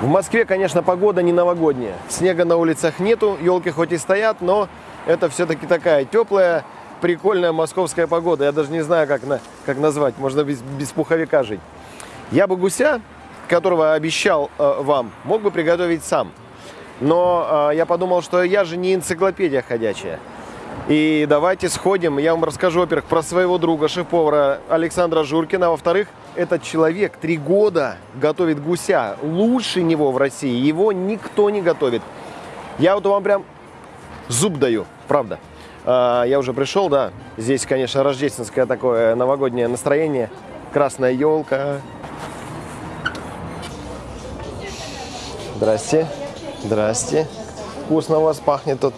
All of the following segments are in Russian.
В Москве, конечно, погода не новогодняя. Снега на улицах нету, елки хоть и стоят, но это все-таки такая теплая, прикольная московская погода. Я даже не знаю, как, на, как назвать. Можно без, без пуховика жить. Я бы гуся, которого обещал э, вам, мог бы приготовить сам. Но э, я подумал, что я же не энциклопедия ходячая. И давайте сходим. Я вам расскажу, во-первых, про своего друга, шеф-повара Александра Журкина. А во-вторых, этот человек три года готовит гуся. Лучше него в России. Его никто не готовит. Я вот вам прям зуб даю, правда. А, я уже пришел, да. Здесь, конечно, рождественское такое новогоднее настроение. Красная елка. Здрасте. Здрасте. Вкусно у вас пахнет тут.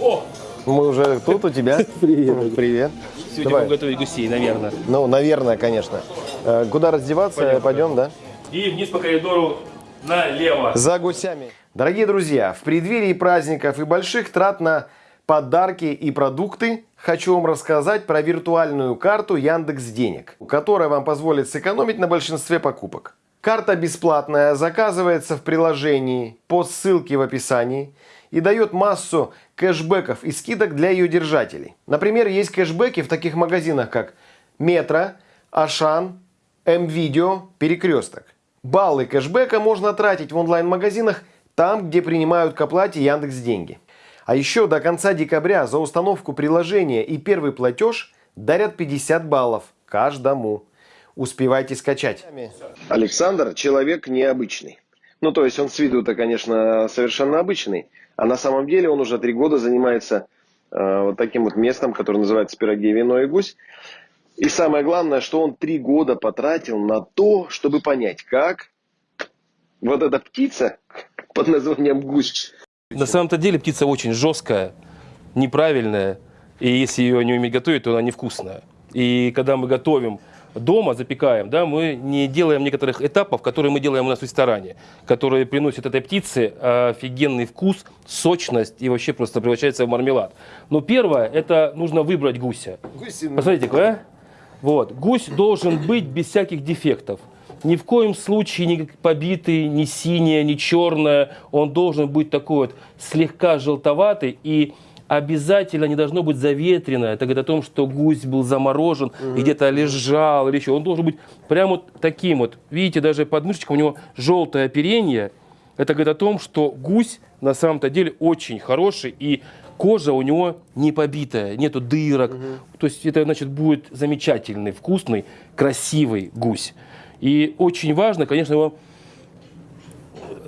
О! Мы уже тут у тебя. Привет. Привет. Сегодня Давай. будем готовить гусей, наверное. Ну, наверное, конечно. Э, Куда раздеваться? Пойдем, Пойдем, да? И вниз по коридору налево. За гусями. Дорогие друзья, в преддверии праздников и больших трат на подарки и продукты хочу вам рассказать про виртуальную карту Яндекс Денег, которая вам позволит сэкономить на большинстве покупок. Карта бесплатная, заказывается в приложении по ссылке в описании и дает массу кэшбэков и скидок для ее держателей. Например, есть кэшбэки в таких магазинах, как Метро, Ашан, М-Видео, Перекресток. Баллы кэшбэка можно тратить в онлайн-магазинах там, где принимают к оплате Яндекс деньги. А еще до конца декабря за установку приложения и первый платеж дарят 50 баллов каждому. Успевайте скачать. Александр человек необычный. Ну, то есть он с виду-то, конечно, совершенно обычный. А на самом деле он уже три года занимается э, вот таким вот местом, которое называется «Пироги, вино и гусь». И самое главное, что он три года потратил на то, чтобы понять, как вот эта птица под названием гусь На самом-то деле птица очень жесткая, неправильная. И если ее не уметь готовить, то она невкусная. И когда мы готовим дома, запекаем, да, мы не делаем некоторых этапов, которые мы делаем у нас в ресторане, которые приносят этой птице офигенный вкус, сочность и вообще просто превращается в мармелад. Но первое, это нужно выбрать гуся. Посмотрите, какой, а? Вот. Гусь должен быть без всяких дефектов. Ни в коем случае не побитый, ни синяя, ни черная. Он должен быть такой вот слегка желтоватый и обязательно не должно быть заветрено. Это говорит о том, что гусь был заморожен и где-то лежал или еще. Он должен быть прямо вот таким вот. Видите, даже под мышечком у него желтое оперение. Это говорит о том, что гусь на самом-то деле очень хороший и кожа у него не побитая, нету дырок. То есть это значит будет замечательный, вкусный, красивый гусь. И очень важно, конечно, его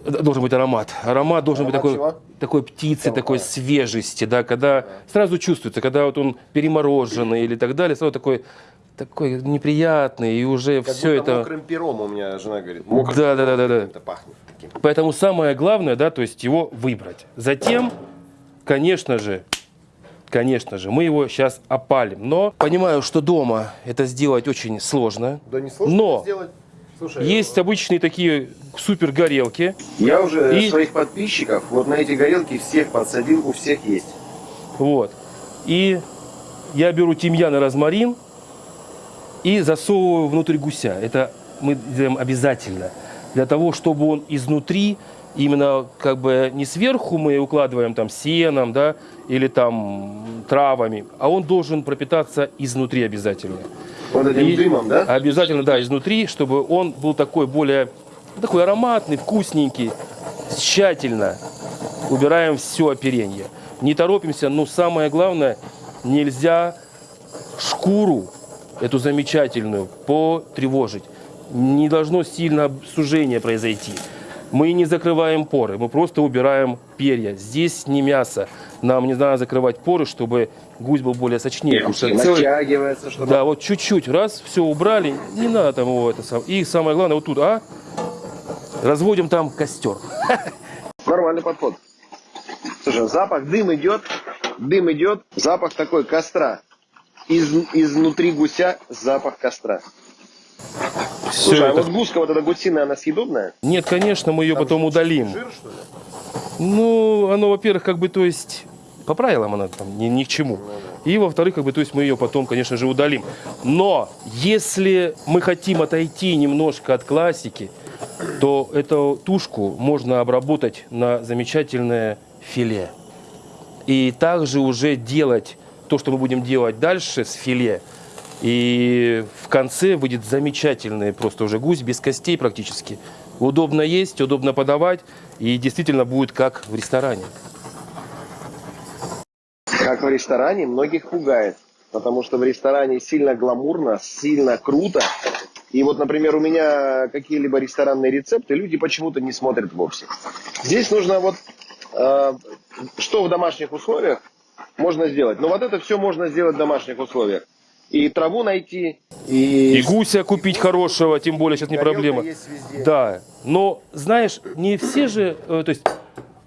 должен быть аромат. Аромат должен Аромат быть чего? такой, такой птицы, Какого? такой свежести, да, когда сразу чувствуется, когда вот он перемороженный или так далее, сразу такой, такой неприятный, и уже Как все это... мокрым пером у меня жена говорит. Мокрым Да, да, да, да, да. Это пахнет таким. Поэтому самое главное, да, то есть его выбрать. Затем, конечно же, конечно же, мы его сейчас опалим. Но понимаю, что дома это сделать очень сложно. Да не сложно Но сделать. Слушай, есть обычные такие супер горелки. я уже И- своих подписчиков вот на эти горелки всех подсадил, у всех есть. Вот. И я беру тимьян и розмарин и засовываю внутрь гуся. Это мы делаем обязательно. Для того, чтобы он изнутри, именно как бы не сверху мы укладываем там сеном, да, или там травами, а он должен пропитаться изнутри обязательно. Вот этим И дымом, да? Обязательно, да, изнутри, чтобы он был такой более, такой ароматный, вкусненький. Тщательно убираем все оперение. Не торопимся, но самое главное, нельзя шкуру, эту замечательную, потревожить. Не должно сильно сужение произойти. Мы не закрываем поры, мы просто убираем перья. Здесь не мясо. Нам не надо закрывать поры, чтобы гусь был более сочнее. потому что целый- Натягивается, чтобы... да, вот чуть-чуть, раз, все убрали, не надо там его это сам. И самое главное, вот тут, а, разводим там костер. Нормальный подход. Слушай, запах, дым идет, дым идет, запах такой костра. Из, изнутри гуся запах костра. Все Слушай, а это... вот гуска, вот эта гусиная, она съедобная? Нет, конечно, мы ее потом удалим. Жир, что ли? Ну, оно, во-первых, как бы, то есть, по правилам она там ни, ни к чему. И во-вторых, как бы, то есть мы ее потом, конечно же, удалим. Но если мы хотим отойти немножко от классики, то эту тушку можно обработать на замечательное филе. И также уже делать то, что мы будем делать дальше с филе. И в конце выйдет замечательный просто уже гусь, без костей практически. Удобно есть, удобно подавать. И действительно будет как в ресторане. Как в ресторане, многих пугает. Потому что в ресторане сильно гламурно, сильно круто. И вот, например, у меня какие-либо ресторанные рецепты люди почему-то не смотрят вовсе. Здесь нужно вот, э, что в домашних условиях можно сделать. Но вот это все можно сделать в домашних условиях. И траву найти, и... И гуся купить хорошего, тем более сейчас не проблема. Да, но знаешь, не все же, э, то есть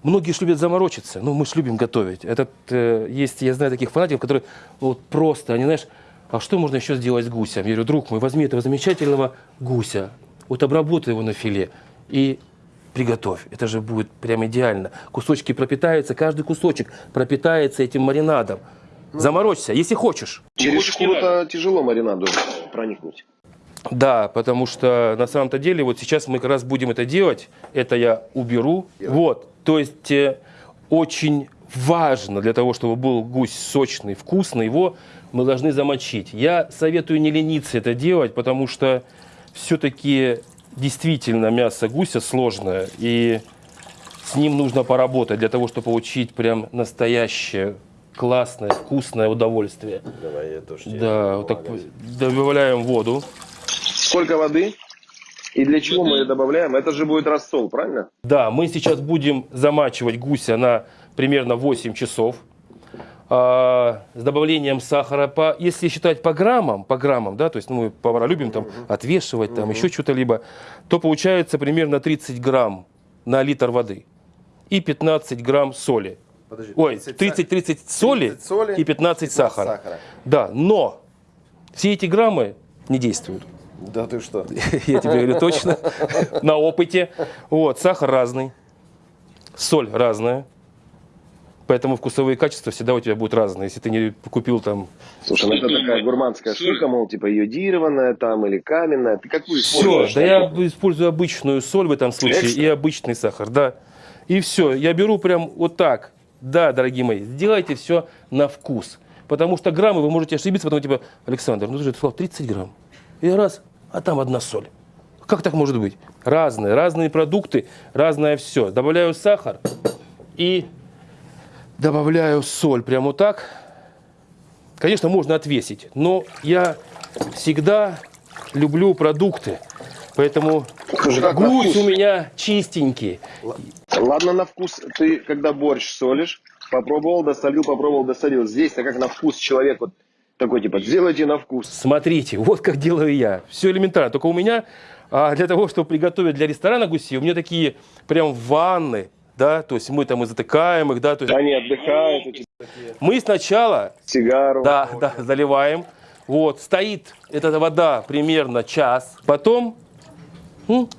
многие ж любят заморочиться, ну мы ж любим готовить. Этот, э, есть, я знаю таких фанатиков, которые вот просто, они знаешь, а что можно еще сделать с гусем? Я говорю, друг мой, возьми этого замечательного гуся, вот обработай его на филе и приготовь. Это же будет прям идеально. Кусочки пропитаются, каждый кусочек пропитается этим маринадом. Заморочься, если хочешь. Через шкуру-то тяжело маринаду проникнуть. Да, потому что на самом-то деле вот сейчас мы как раз будем это делать. Это я уберу. Вот, то есть э, очень важно для того, чтобы был гусь сочный, вкусный, его мы должны замочить. Я советую не лениться это делать, потому что все-таки действительно мясо гуся сложное, и с ним нужно поработать для того, чтобы получить прям настоящее классное, вкусное удовольствие. Давай я тоже Да, вот так добавляем воду. Сколько воды? И для чего мы ее добавляем? Это же будет рассол, правильно? Да, мы сейчас будем замачивать гуся на примерно 8 часов. А, с добавлением сахара, по, если считать по граммам, по граммам, да, то есть ну, мы повара любим там отвешивать, там еще что-то либо, то получается примерно 30 грамм на литр воды и 15 грамм соли. Подожди, Ой, 30 30-30 соли, 30 соли и 15, сахара. сахара. Да, но все эти граммы не действуют. Да ты что? Я тебе говорю точно, на опыте. Вот, сахар разный, соль разная. Поэтому вкусовые качества всегда у тебя будут разные. Если ты не купил там... Слушай, ну это такая гурманская штука, мол, типа йодированная там или каменная. Ты какую Все, да я использую обычную соль в этом случае Экстра? и обычный сахар, да. И все, я беру прям вот так. Да, дорогие мои, сделайте все на вкус. Потому что граммы вы можете ошибиться, потом типа, Александр, ну ты же сказал 30 грамм. И раз, а там одна соль. Как так может быть? Разные, разные продукты, разное все. Добавляю сахар и добавляю соль. Прямо вот так. Конечно, можно отвесить, но я всегда люблю продукты. Поэтому гусь у меня чистенький. Ладно, на вкус. Ты когда борщ солишь, попробовал, досолил, попробовал, досолил. Здесь-то как на вкус человек вот такой, типа, сделайте на вкус. Смотрите, вот как делаю я. Все элементарно. Только у меня а, для того, чтобы приготовить для ресторана гусей, у меня такие прям ванны, да, то есть мы там и затыкаем их, да, то есть Они отдыхают, мы сначала сигару. Да, да, заливаем. Вот, стоит эта вода примерно час. Потом, м,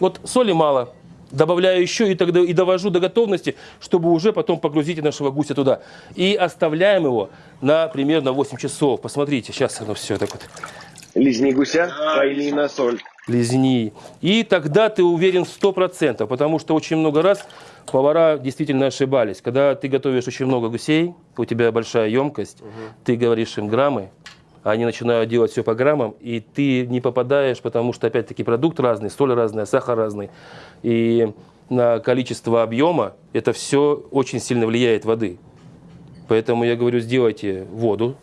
вот соли мало, добавляю еще и тогда и довожу до готовности, чтобы уже потом погрузить нашего гуся туда. И оставляем его на примерно 8 часов. Посмотрите, сейчас оно все так вот Лизни гуся, пойми на соль. лизни. И тогда ты уверен в 100%, потому что очень много раз повара действительно ошибались. Когда ты готовишь очень много гусей, у тебя большая емкость, ты говоришь им граммы, они начинают делать все по граммам, и ты не попадаешь, потому что, опять-таки, продукт разный, соль разная, сахар разный. И на количество объема это все очень сильно влияет воды. Поэтому я говорю, сделайте воду,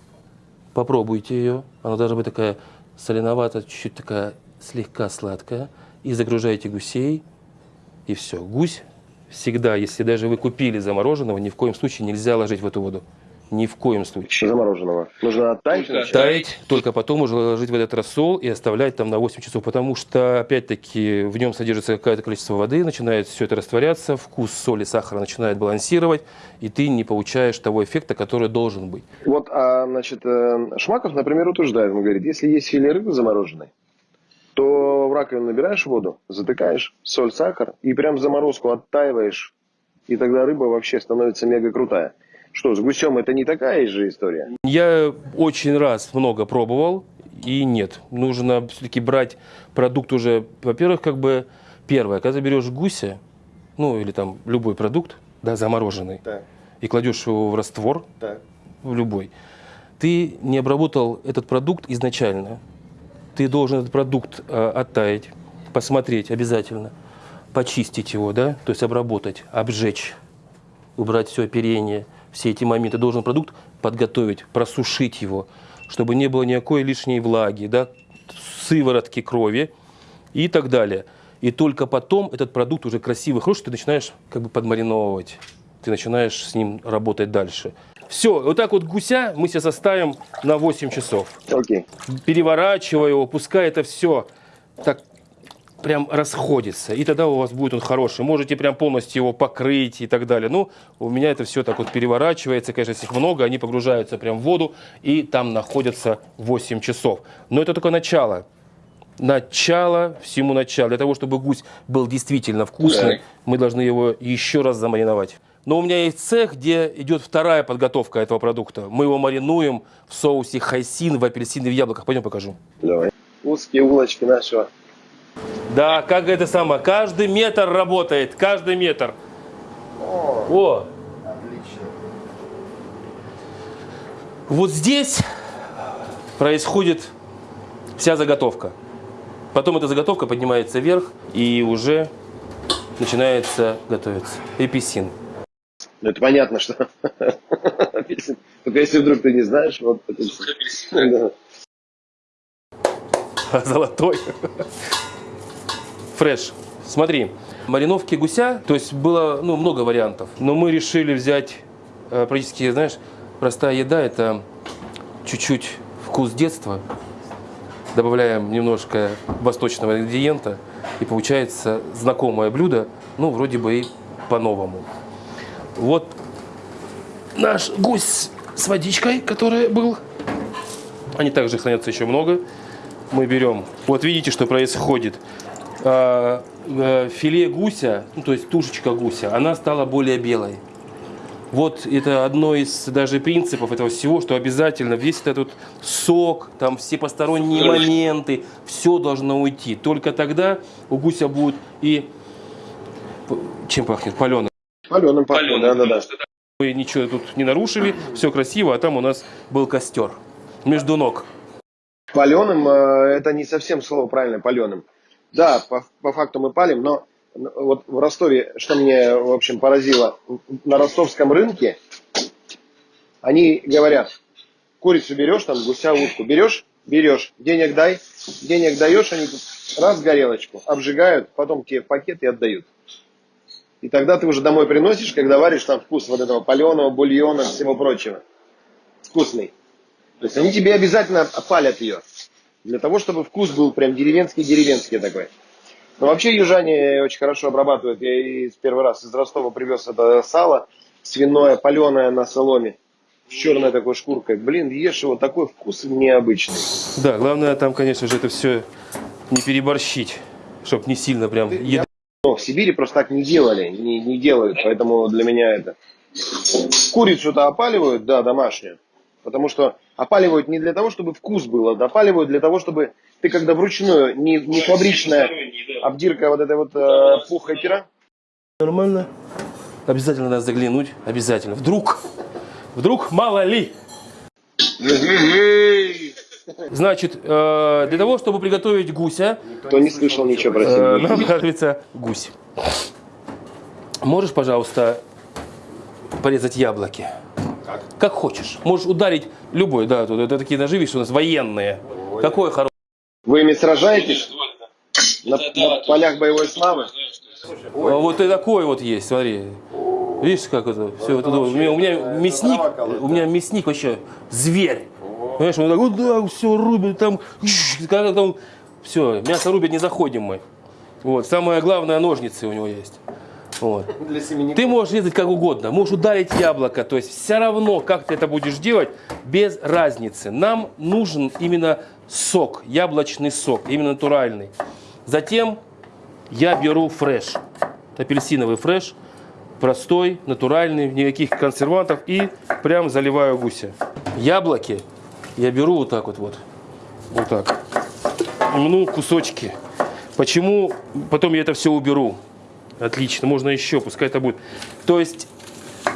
попробуйте ее. Она должна быть такая соленоватая, чуть-чуть такая слегка сладкая. И загружайте гусей, и все. Гусь всегда, если даже вы купили замороженного, ни в коем случае нельзя ложить в эту воду. Ни в коем случае. Замороженного. Нужно оттаять сначала? Таять, только потом уже ложить в этот рассол и оставлять там на 8 часов, потому что, опять-таки, в нем содержится какое-то количество воды, начинает все это растворяться, вкус соли, сахара начинает балансировать, и ты не получаешь того эффекта, который должен быть. Вот, а, значит, э, Шмаков, например, утверждает, он говорит, если есть филе рыбы замороженной, то в раковину набираешь воду, затыкаешь, соль, сахар, и прям заморозку оттаиваешь и тогда рыба вообще становится мега крутая. Что, с гусем это не такая же история? Я очень раз много пробовал, и нет. Нужно все-таки брать продукт уже, во-первых, как бы первое, когда берешь гуся, ну или там любой продукт, да, замороженный, Так, и кладешь его в раствор, так. в любой, ты не обработал этот продукт изначально. Ты должен этот продукт э, оттаять, посмотреть обязательно, почистить его, да, то есть обработать, обжечь, убрать все оперение, все эти моменты. Должен продукт подготовить, просушить его, чтобы не было никакой лишней влаги, да, сыворотки крови и так далее. И только потом этот продукт уже красивый, хороший, ты начинаешь как бы подмариновывать. Ты начинаешь с ним работать дальше. Все, вот так вот гуся мы сейчас оставим на 8 часов. Окей. Переворачивая его, пускай это все так прям расходится. И тогда у вас будет он хороший. Можете прям полностью его покрыть и так далее. Ну, у меня это все так вот переворачивается. Конечно, если их много, они погружаются прям в воду и там находятся 8 часов. Но это только начало. Начало всему началу. Для того, чтобы гусь был действительно вкусный, мы должны его еще раз замариновать. Но у меня есть цех, где идет вторая подготовка этого продукта. Мы его маринуем в соусе хайсин, в апельсине, в яблоках. Пойдем покажу. Давай. Узкие улочки нашего. Да, как это самое, каждый метр работает, каждый метр. О, Отлично. вот здесь происходит вся заготовка. Потом эта заготовка поднимается вверх и уже начинается готовиться эписин. Ну, это понятно, что апельсин. Только если вдруг ты не знаешь, вот апельсин. Золотой. Фреш. Смотри, мариновки гуся, то есть было ну, много вариантов, но мы решили взять э, практически, знаешь, простая еда, это чуть-чуть вкус детства, добавляем немножко восточного ингредиента, и получается знакомое блюдо, ну, вроде бы и по-новому. Вот наш гусь с водичкой, который был, они также хранятся еще много. Мы берем, вот видите, что происходит. А, э, Филе гуся, ну, то есть тушечка гуся, она стала более белой. Вот это одно из даже принципов этого всего, что обязательно весь этот сок, там все посторонние моменты, все должно уйти. Только тогда у гуся будет и чем пахнет? Паленым. Паленым пахнет, да-да-да. Мы ничего тут не нарушили, все красиво, а там у нас был костер между ног. Паленым э, это не совсем слово правильное, паленым. Да, по, по факту мы палим, но вот в Ростове, что мне, в общем, поразило, на ростовском рынке они говорят, курицу берешь, там, гуся, утку берешь, берешь, денег дай, денег даешь, они тут раз горелочку обжигают, потом тебе пакет и отдают. И тогда ты уже домой приносишь, когда варишь там вкус вот этого паленого, бульона, всего прочего. Вкусный. То есть они тебе обязательно палят ее. Для того, чтобы вкус был прям деревенский-деревенский такой. Но вообще южане очень хорошо обрабатывают. Я и первый раз из Ростова привез это сало свиное, паленое на соломе. С черной такой шкуркой. Блин, ешь его, такой вкус необычный. Да, главное там, конечно же, это все не переборщить, чтобы не сильно прям еда. Но в Сибири просто так не делали, не, не делают, поэтому для меня это... Курицу-то опаливают, да, домашнюю. Потому что опаливают не для того, чтобы вкус был, а опаливают для того, чтобы ты когда вручную, не, не фабричная обдирка вот этой вот э, пухой пера, Нормально. Обязательно надо заглянуть, обязательно. Вдруг, вдруг мало ли. Значит, э, для того, чтобы приготовить гуся, кто не слышал ничего про э, нам понадобится гусь. Можешь, пожалуйста, порезать яблоки? Как? хочешь. Можешь ударить любой, да, тут это такие ножи, видишь, у нас военные. Какой хороший. Вы ими сражаетесь на, на полях боевой славы? А Вот и такой вот есть, смотри. Видишь, как это все. Это, у, меня, у меня мясник, у меня мясник вообще зверь. Понимаешь, он так вот да, все рубит там, когда там, все, мясо рубит, не заходим мы. Вот, самое главное, ножницы у него есть. Вот. Для семенников. Ты можешь резать как угодно, можешь ударить яблоко, то есть все равно, как ты это будешь делать, без разницы. Нам нужен именно сок, яблочный сок, именно натуральный. Затем я беру фреш, апельсиновый фреш, простой, натуральный, никаких консервантов. И прям заливаю гуся. Яблоки я беру вот так вот, вот, вот так. Мну кусочки. Почему? Потом я это все уберу. Отлично, можно еще, пускай это будет. То есть,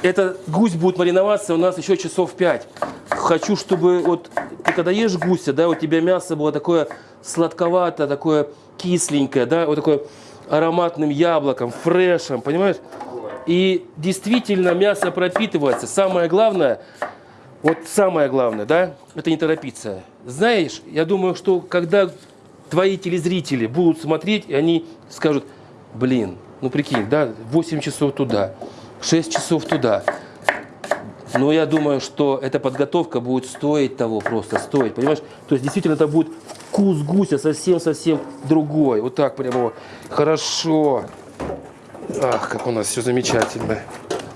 это гусь будет мариноваться у нас еще часов 5. Хочу, чтобы вот ты когда ешь гуся, да, у тебя мясо было такое сладковатое, такое кисленькое, да, вот такое ароматным яблоком, фрешем, понимаешь? И действительно мясо пропитывается. Самое главное, вот самое главное, да, это не торопиться. Знаешь, я думаю, что когда твои телезрители будут смотреть, и они скажут, блин, ну прикинь, да, 8 часов туда, 6 часов туда. Но я думаю, что эта подготовка будет стоить того, просто стоить, понимаешь? То есть действительно это будет вкус гуся совсем-совсем другой. Вот так прямо хорошо. Ах, как у нас все замечательно.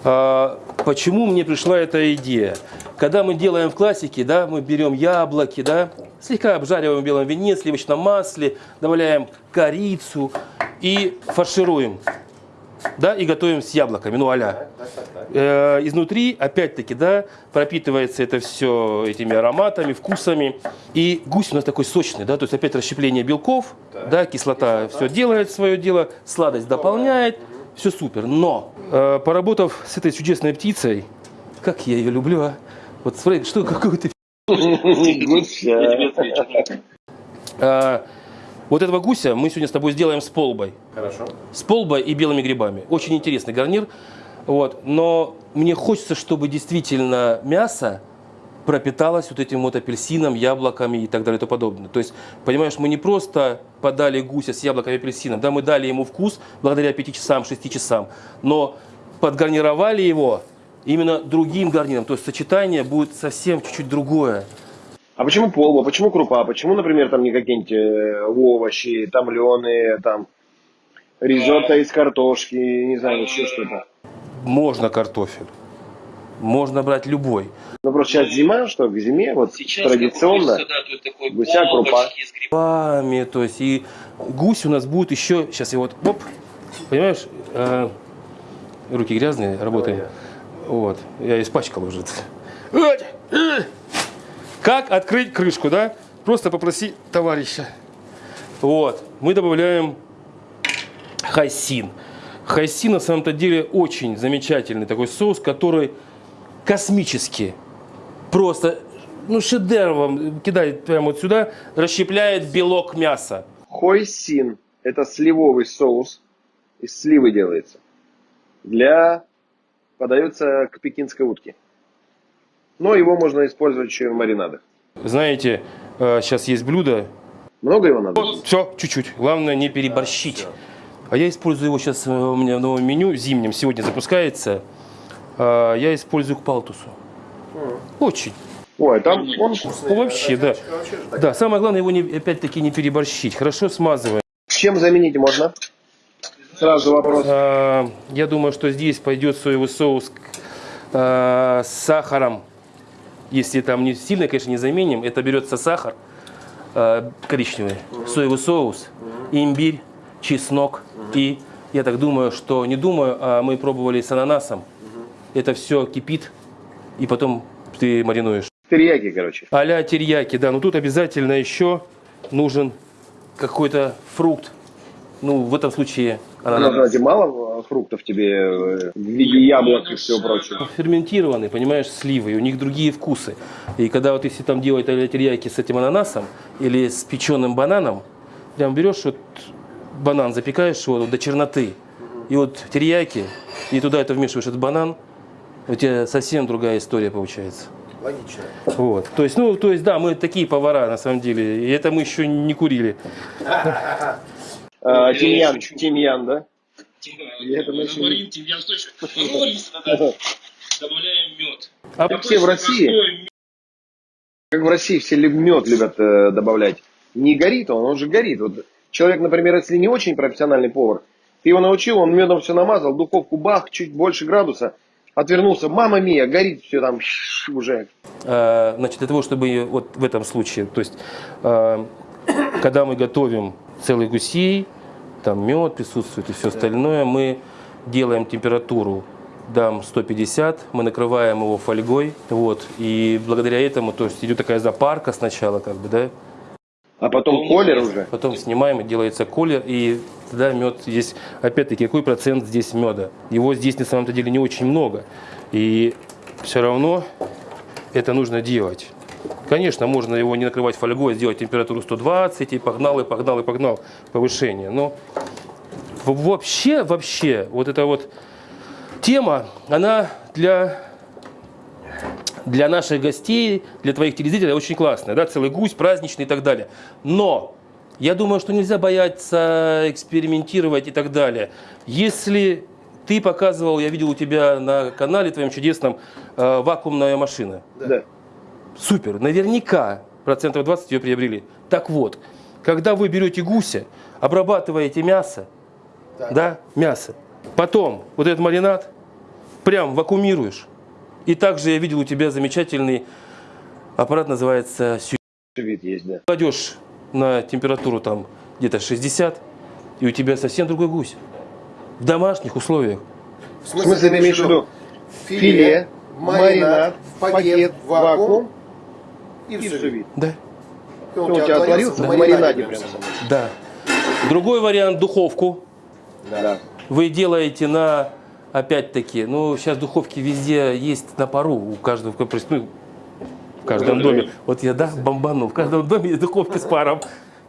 А, почему мне пришла эта идея? Когда мы делаем в классике, да, мы берем яблоки, да, слегка обжариваем в белом вине, сливочном масле, добавляем корицу и фаршируем, да, и готовим с яблоками, ну а Э, изнутри, опять-таки, да, пропитывается это все этими ароматами, вкусами. И гусь у нас такой сочный, да, то есть опять расщепление белков, да, кислота все делает свое дело, сладость дополняет, все супер. Но, э, поработав с этой чудесной птицей, как я ее люблю, а? Вот смотри, что какой ты а, вот этого гуся мы сегодня с тобой сделаем с полбой. Хорошо. С полбой и белыми грибами. Очень интересный гарнир. Вот. Но мне хочется, чтобы действительно мясо пропиталось вот этим вот апельсином, яблоками и так далее и тому подобное. То есть, понимаешь, мы не просто подали гуся с яблоками и апельсином, да, мы дали ему вкус благодаря 5 часам, 6 часам, но подгарнировали его именно другим гарниром. То есть сочетание будет совсем чуть-чуть другое. А почему полба, почему крупа, почему, например, там не какие-нибудь э, овощи, томленые, там ризотто из картошки, не знаю, еще что-то? Можно картофель, можно брать любой. Ну просто сейчас зима, что к зиме, вот традиционно, гуся, крупа. Грибами, то есть и гусь у нас будет еще, сейчас я вот, оп, понимаешь, э, руки грязные, работаем. Вот, я испачкал уже. Как открыть крышку, да? Просто попроси товарища. Вот, мы добавляем хайсин. Хайсин на самом-то деле очень замечательный такой соус, который космический. Просто, ну, шедевр вам кидает прямо вот сюда, расщепляет белок мяса. Хойсин – это сливовый соус, из сливы делается. Для подается к пекинской утке. Но его можно использовать еще и в маринадах. Знаете, сейчас есть блюдо. Много его надо? Все, чуть-чуть. Главное не переборщить. А я использую его сейчас, у меня в новом меню, зимнем, сегодня запускается. А, Я использую к палтусу. Очень. Ой, там он вкусный. Вообще, да. Да, самое главное его опять-таки не переборщить. Хорошо смазываем. Чем заменить можно? Сразу вопрос. А, Я думаю, что здесь пойдет соевый соус а, с сахаром. Если там не сильно, конечно, не заменим, это берется сахар а, коричневый, соевый соус, имбирь, чеснок и я так думаю, что не думаю, а мы пробовали с ананасом. Это все кипит и потом ты маринуешь. Терияки, короче. А-ля терияки, да. Но тут обязательно еще нужен какой-то фрукт. Ну, в этом случае ананас. Знаете, мало фруктов тебе э, в виде яблок и всего прочего. Ферментированные, понимаешь, сливы, у них другие вкусы. И когда вот если там делать терияки с этим ананасом или с печеным бананом, прям берешь вот банан, запекаешь его до черноты, и вот терияки, и туда это вмешиваешь этот банан, у тебя совсем другая история получается. Логично. Вот. То есть, ну, то есть, да, мы такие повара на самом деле. И это мы еще не курили. А, Тимьян, тимьян, да? Говорим, тимьян, что еще? Надо. Добавляем мед. А Как все в России, как в России все мед любят э, добавлять. Не горит он, он же горит. Вот человек, например, если не очень профессиональный повар, ты его научил, он медом все намазал, духовку бах, чуть больше градуса, отвернулся, мама мия, горит все там уже. Э, Значит, для того, чтобы вот в этом случае, то есть, э, когда мы готовим целый гусей, там мед присутствует и все остальное, мы делаем температуру дам 150, мы накрываем его фольгой, вот, и благодаря этому, то есть идет такая запарка сначала, как бы, да, А потом колер уже. потом снимаем, и делается колер, и тогда мед здесь, опять-таки, какой процент здесь меда? Его здесь на самом-то деле не очень много, и все равно это нужно делать. Конечно, можно его не накрывать фольгой, сделать температуру 120, и погнал, и погнал, и погнал повышение, но вообще, вообще, вот эта вот тема, она для для наших гостей, для твоих телезрителей очень классная, да, целый гусь, праздничный и так далее. Но я думаю, что нельзя бояться экспериментировать и так далее. Если ты показывал, я видел у тебя на канале твоем чудесном э, вакуумная машина. Да. Супер, наверняка процентов 20 ее приобрели. Так вот, когда вы берете гуся, обрабатываете мясо, да, мясо, потом вот этот маринад прям вакуумируешь. И также я видел у тебя замечательный аппарат, называется сю- Вид есть, да. Кладешь на температуру там где-то 60, и у тебя совсем другой гусь. В домашних условиях. В В смысле, ты имеешь в виду филе, маринад, в пакет, в вакуум и и все. вид. Да. Он у тебя отварился в маринаде прям. Да. Другой вариант духовку. Да. Вы делаете на, опять-таки, ну, сейчас духовки везде есть на пару, у каждого, ну, в каждом доме. Вот я, да, бомбанул, в каждом доме есть духовки с паром.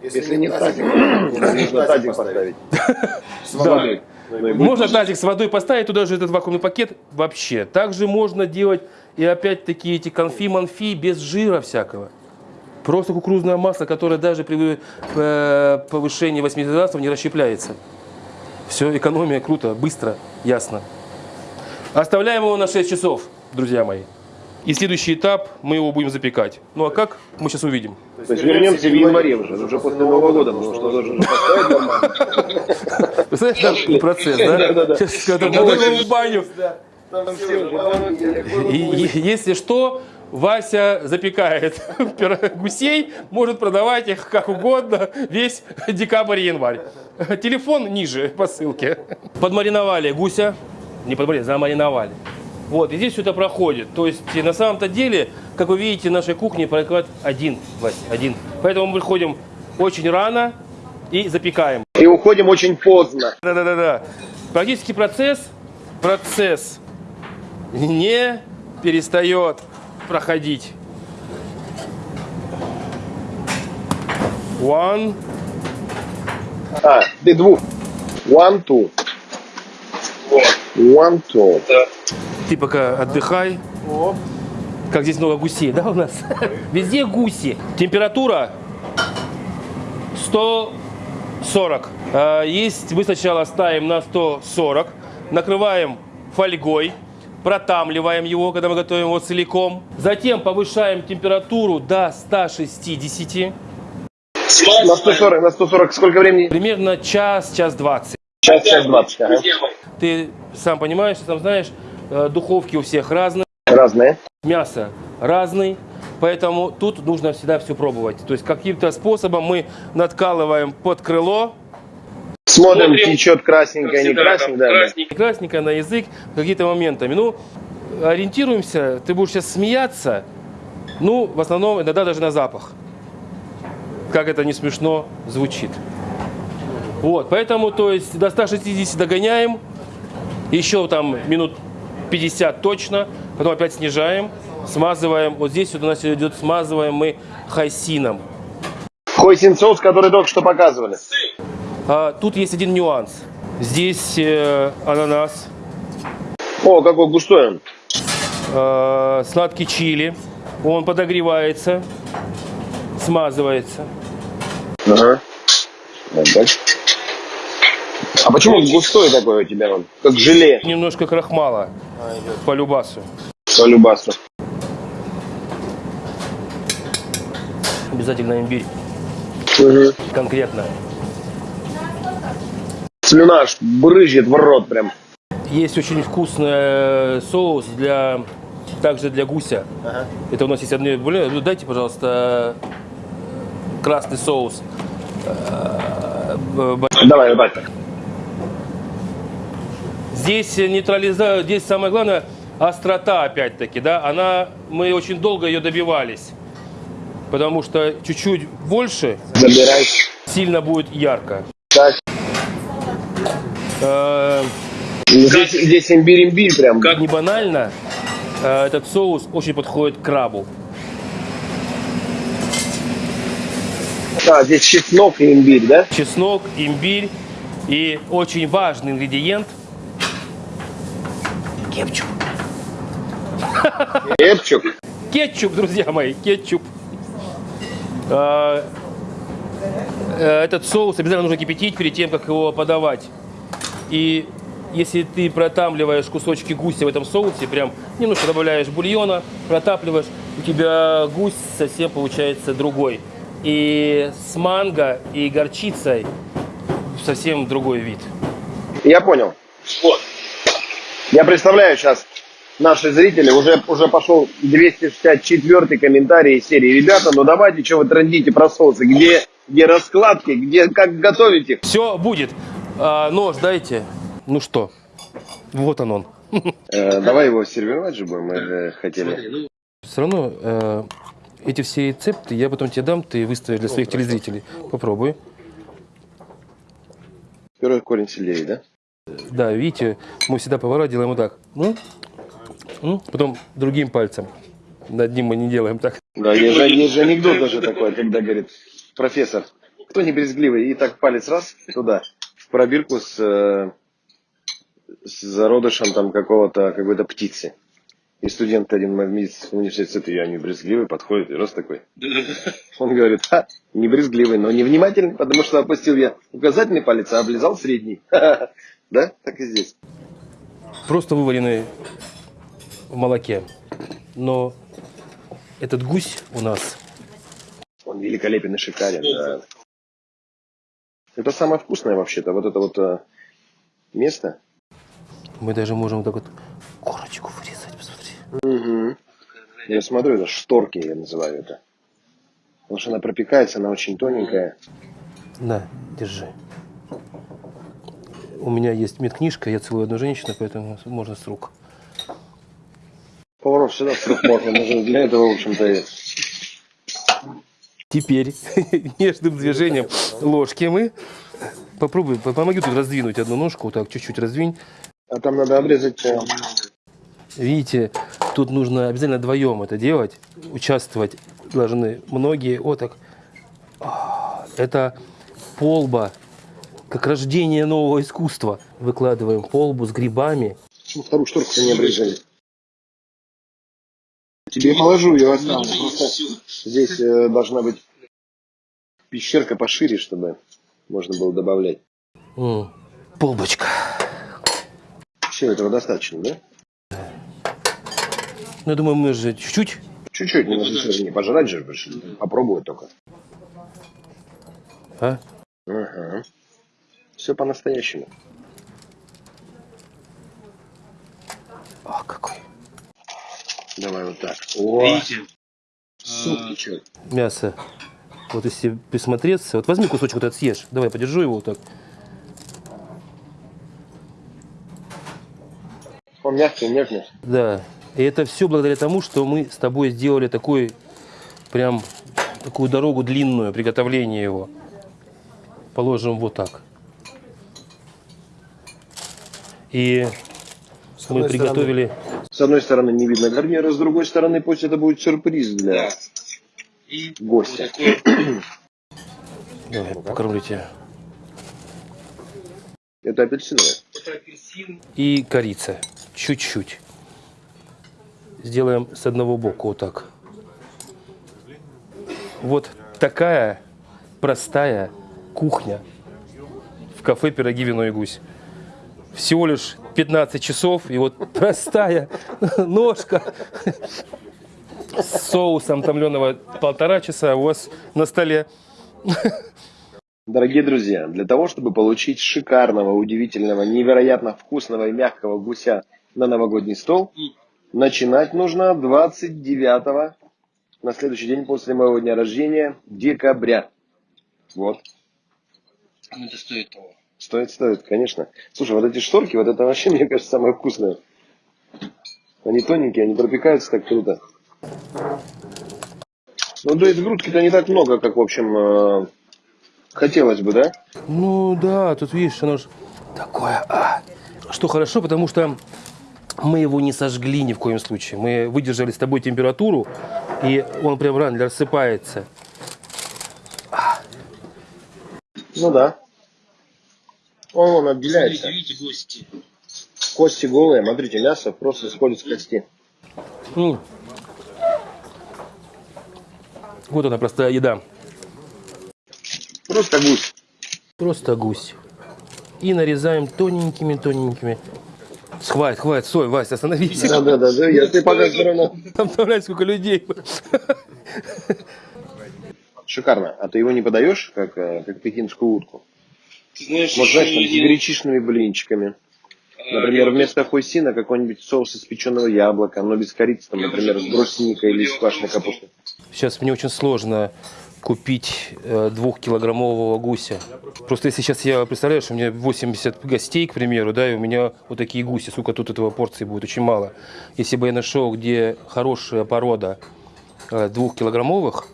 Если не тазик, нужно тазик поставить. С Да. водой. И будет. Можно тазик с водой поставить, туда же этот вакуумный пакет вообще. Также можно делать и опять-таки эти конфи-манфи без жира всякого. Просто кукурузное масло, которое даже при э, повышении 80 градусов не расщепляется. Все, экономия, круто, быстро, ясно. Оставляем его на 6 часов, друзья мои. И следующий этап, мы его будем запекать. Ну а как, мы сейчас увидим. То есть вернемся в январе уже, уже после Нового года, потому что должен же поставить. Представляешь, процесс, да? Сейчас, когда в баню. Там все уже, И, и- если что, Вася запекает гусей, может продавать их как угодно весь декабрь и январь. Телефон ниже по ссылке. Подмариновали гуся, не подмариновали, замариновали. Вот, и здесь все это проходит. То есть, на самом-то деле, как вы видите, нашей кухне проклад один, Вась, один. Поэтому мы приходим очень рано и запекаем. И уходим очень поздно. Да-да-да. Практически процесс, процесс не перестает проходить. One. А, ты двух. One, two. One, two. Ты пока отдыхай. Как здесь много гусей, да, у нас? Везде гуси. Температура 140. А, Есть, мы сначала ставим на 140, накрываем фольгой, протамливаем его, когда мы готовим его целиком. Затем повышаем температуру до 160. На 140, на 140 сколько времени? Примерно час, час двадцать. Час, час 20. Ага. Ты сам понимаешь, ты сам знаешь, э, духовки у всех разные, Разные. мясо разный, поэтому тут нужно всегда все пробовать. То есть каким-то способом мы надкалываем под крыло, Смотрим, течет красненькое, не красненькое. Да, да. красненько на язык какими-то моментами. Ну, ориентируемся, ты будешь сейчас смеяться, ну, в основном иногда даже на запах. Как это не смешно звучит. Вот, поэтому, то есть, до 160 догоняем, еще там минут 50 точно, потом опять снижаем, смазываем. Вот здесь вот у нас идет смазываем мы хайсином. Хойсин соус, который только что показывали. А, тут есть один нюанс. Здесь э, ананас, О, какой густой он. э, сладкий чили. Он подогревается, смазывается. Ага. А почему он густой такой у тебя он? Как желе Немножко крахмала по любасу. по любасу. Обязательно имбирь. Конкретно. Слюна аж брызжет в рот прям. Есть очень вкусный э, соус для также для гуся. Это у нас есть одно блюдо. Ну, Дайте, пожалуйста, красный соус. Э, Давай, так. Здесь нейтрализа, здесь самое главное острота опять-таки, да, она, мы очень долго ее добивались, потому что чуть-чуть больше Забирай. сильно будет ярко. Так. Э, Здесь, здесь имбирь-имбирь прям. Как не банально, э, этот соус очень подходит к крабу. А, здесь чеснок и имбирь, да? Чеснок, имбирь и очень важный ингредиент кетчуп. Кетчуп. Кетчуп, друзья мои, кетчуп. Э, Этот соус обязательно нужно кипятить перед тем, как его подавать. И если ты протапливаешь кусочки гуся в этом соусе, прям немножко добавляешь бульона, протапливаешь, у тебя гусь совсем получается другой. И с манго и горчицей совсем другой вид. Я понял. Вот. Я представляю сейчас наши зрители, уже, уже пошел 264 комментарий из серии. Ребята, ну давайте, что вы трендите про соусы, где, где раскладки, где, как готовить их. Все будет. А, нож дайте. Ну что, вот он он. Э, давай его сервировать же будем, мы же хотели. Все равно э, эти все рецепты я потом тебе дам, ты выставишь для своих телезрителей. Попробуй. Первый корень сельдерей, да? Да, видите, мы всегда повара делаем вот так. Ну, ну, потом другим пальцем. Над ним мы не делаем так. Да, есть же, есть же анекдот даже такой, когда говорит, профессор, кто не брезгливый, и так палец раз туда, пробирку с, э, с зародышем там какого-то, какой-то птицы. И студент один в медицинском университете, я не брезгливый, подходит и раз такой. Он говорит, ха, не брезгливый, но невнимательный, потому что опустил я указательный палец, а облизал средний. Да? Так и здесь. Просто вываренные в молоке. Но этот гусь у нас Он великолепен и шикарен, да. Это самое вкусное вообще-то, вот это вот э, место. мы даже можем так вот корочку вырезать, посмотри. Угу. Я смотрю, это шторки я называю это. Потому что она пропекается, она очень тоненькая. На, держи. У меня есть медкнижка, я целую одну женщину, поэтому можно с рук. Поваров всегда срок можно, можно для этого, в общем-то, и... Теперь нежным движением ложки мы попробуй, по- помоги тут раздвинуть одну ножку, вот так чуть-чуть раздвинь. А там надо обрезать... Видите, тут нужно обязательно вдвоем это делать, участвовать должны многие. Вот так. А, Это полба, как рождение нового искусства. Выкладываем полбу с грибами. Почему вторую шторку-то не обрезали? Тебе положу, ее оставлю. Здесь э, должна быть пещерка пошире, чтобы можно было добавлять. Полбочка. Все, этого достаточно, да? Ну, я думаю, мы же чуть-чуть. Чуть-чуть, не нужно же не пожрать же, попробовать только. А? Ага. Все по-настоящему. О, какой. Давай вот так. О, Видите? суп течет. Мясо. Вот если присмотреться. Вот возьми кусочек вот этот съешь. Давай, подержу его вот так. Он мягкий, нежный. Да. И это все благодаря тому, что мы с тобой сделали такой, прям, такую дорогу длинную, приготовление его. Положим вот так. И мы приготовили... С одной стороны не видно гарнира, с другой стороны пусть это будет сюрприз для И гостя. Давай, покормлю тебя. Это апельсиновое. это апельсин. И корица. Чуть-чуть. Сделаем с одного боку вот так. Вот такая простая кухня в кафе «Пироги, вино и гусь». Всего лишь 15 часов, и вот простая ножка с соусом томленого полтора часа у вас на столе. Дорогие друзья, для того, чтобы получить шикарного, удивительного, невероятно вкусного и мягкого гуся на новогодний стол, начинать нужно 29 на следующий день после моего дня рождения, декабря. Вот. Ну, это стоит того. Стоит, стоит, конечно. Слушай, вот эти шторки, вот это вообще, мне кажется, самое вкусное. Они тоненькие, они пропекаются так круто. Ну, то есть грудки-то не так много, как, в общем, э, хотелось бы, да? Ну да, тут видишь, оно же такое. а. Что хорошо, потому что мы его не сожгли ни в коем случае. Мы выдержали с тобой температуру, и он прям рано рассыпается. Ну да. Он, он отделяется. Видите, гости. Кости голые, смотрите, мясо просто сходит с кости. М. Вот она простая еда. Просто гусь. Просто гусь. И нарезаем тоненькими-тоненькими. Хватит, хватит, стой, Вася, остановись. Да, да, да, да, я тебе пока все равно. Там представляешь, сколько людей. Шикарно. А ты его не подаешь, как, э, как пекинскую утку? Ты знаешь, Может, знаешь, там, с гречишными блинчиками. а, Например, вместо хойсина какой-нибудь соус из печеного яблока, но без корицы, там, например, с брусникой или с квашеной капустой. Сейчас мне очень сложно купить э, двухкилограммового гуся. Просто если сейчас я представляю, что у меня 80 гостей, к примеру, да, и у меня вот такие гуси, сука, тут этого порции будет очень мало. Если бы я нашел, где хорошая порода э, двухкилограммовых,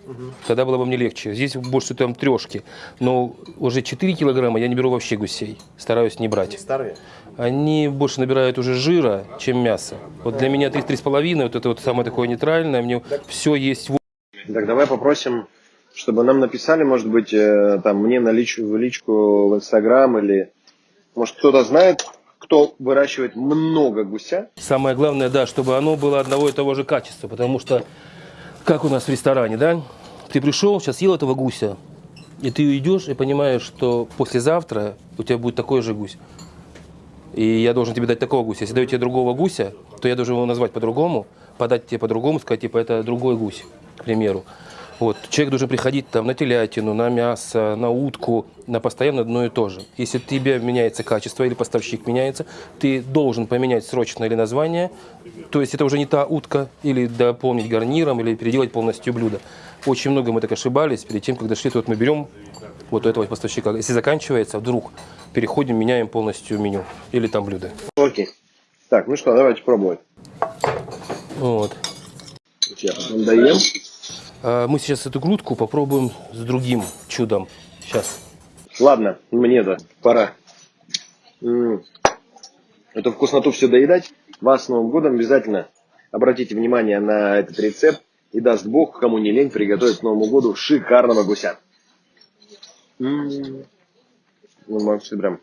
тогда было бы мне легче. Здесь больше там трешки. Но уже 4 килограмма я не беру вообще гусей. Стараюсь не брать. Старые? Они больше набирают уже жира, чем мяса. Вот для меня 3-3,5, вот это вот самое такое нейтральное, мне все есть Так, давай попросим, чтобы нам написали, может быть, э, там, мне на лич- в личку в Инстаграм или, может, кто-то знает, кто выращивает много гуся. Самое главное, да, чтобы оно было одного и того же качества, потому что, как у нас в ресторане, да, ты пришел, сейчас съел этого гуся, и ты идешь и понимаешь, что послезавтра у тебя будет такой же гусь. И я должен тебе дать такого гуся. Если даю тебе другого гуся, то я должен его назвать по-другому, подать тебе по-другому, сказать, типа, это другой гусь, к примеру. Вот. Человек должен приходить там на телятину, на мясо, на утку, на постоянно одно и то же. Если у тебя меняется качество или поставщик меняется, ты должен поменять срочно или название, то есть это уже не та утка, или дополнить гарниром, или переделать полностью блюдо. Очень много мы так ошибались перед тем, когда шли, вот мы берем вот у этого поставщика. Если заканчивается, вдруг переходим, меняем полностью меню или там блюдо. Окей. Так, ну что, давайте пробовать. Вот. Я потом доем. А мы сейчас эту грудку попробуем с другим чудом. Сейчас. Ладно, мне-то пора. М. Эту вкусноту все доедать. Вас с Новым годом обязательно обратите внимание на этот рецепт. И даст Бог, кому не лень, приготовить к Новому году шикарного гуся. Ну, Макс, прям.